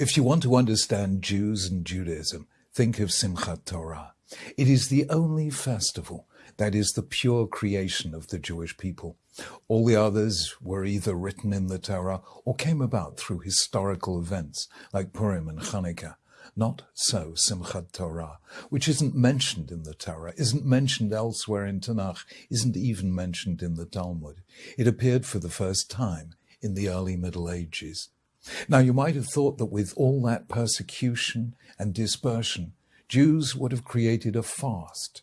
If you want to understand Jews and Judaism, think of Simchat Torah. It is the only festival that is the pure creation of the Jewish people. All the others were either written in the Torah or came about through historical events like Purim and Hanukkah. Not so Simchat Torah, which isn't mentioned in the Torah, isn't mentioned elsewhere in Tanakh, isn't even mentioned in the Talmud. It appeared for the first time in the early Middle Ages. Now, you might have thought that with all that persecution and dispersion, Jews would have created a fast,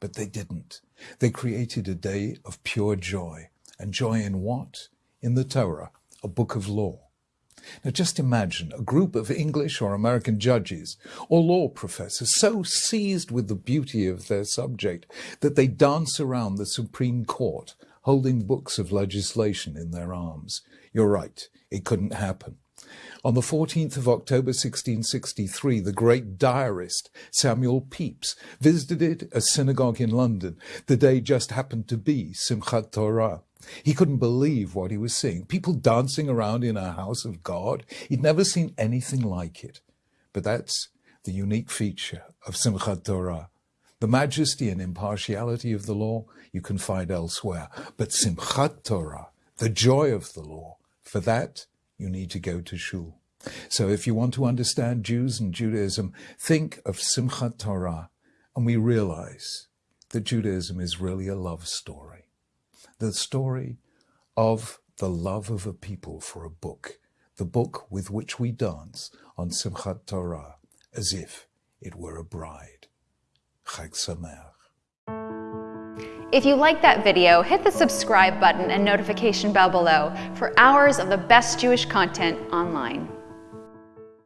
but they didn't. They created a day of pure joy. And joy in what? In the Torah, a book of law. Now just imagine a group of English or American judges or law professors so seized with the beauty of their subject that they dance around the Supreme Court holding books of legislation in their arms. You're right, it couldn't happen. On the 14th of October 1663, the great diarist Samuel Pepys visited a synagogue in London. The day just happened to be Simchat Torah. He couldn't believe what he was seeing. People dancing around in a house of God. He'd never seen anything like it. But that's the unique feature of Simchat Torah. The majesty and impartiality of the law you can find elsewhere. But Simchat Torah, the joy of the law, for that you need to go to shul. So if you want to understand Jews and Judaism, think of Simchat Torah, and we realize that Judaism is really a love story. The story of the love of a people for a book, the book with which we dance on Simchat Torah, as if it were a bride. If you like that video, hit the subscribe button and notification bell below for hours of the best Jewish content online.